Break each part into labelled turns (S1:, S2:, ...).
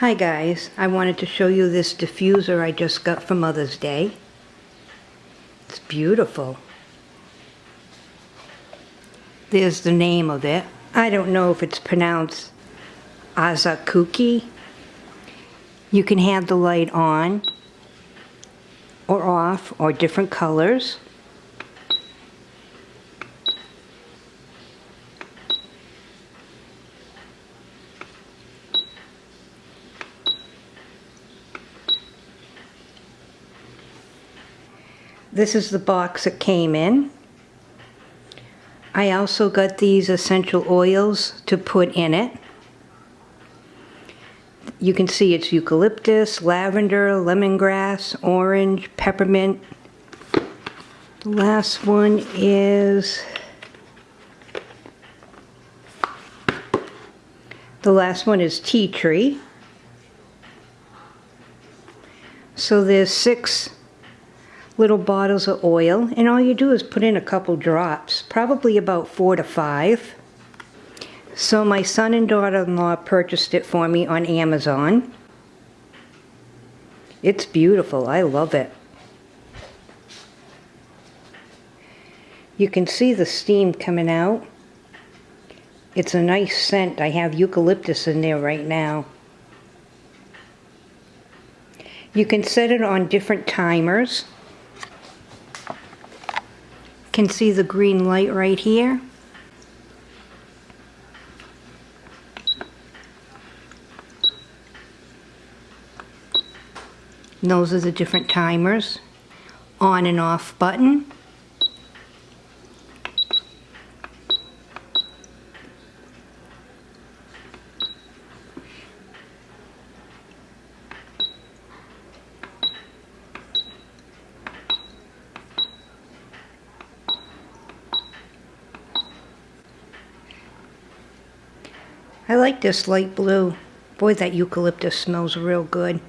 S1: Hi guys, I wanted to show you this diffuser I just got for Mother's Day. It's beautiful. There's the name of it. I don't know if it's pronounced Asakuki. You can have the light on or off or different colors. This is the box it came in. I also got these essential oils to put in it. You can see it's eucalyptus, lavender, lemongrass, orange, peppermint. The last one is... The last one is tea tree. So there's six little bottles of oil and all you do is put in a couple drops, probably about four to five. So my son and daughter-in-law purchased it for me on Amazon. It's beautiful. I love it. You can see the steam coming out. It's a nice scent. I have eucalyptus in there right now. You can set it on different timers can see the green light right here. And those are the different timers. On and off button. I like this light blue. Boy, that eucalyptus smells real good.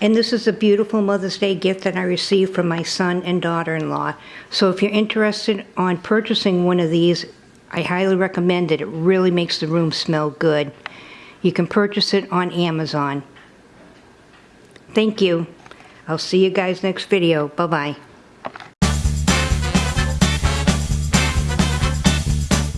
S1: And this is a beautiful Mother's Day gift that I received from my son and daughter-in-law. So if you're interested on purchasing one of these, I highly recommend it. It really makes the room smell good. You can purchase it on Amazon. Thank you. I'll see you guys next video. Bye-bye.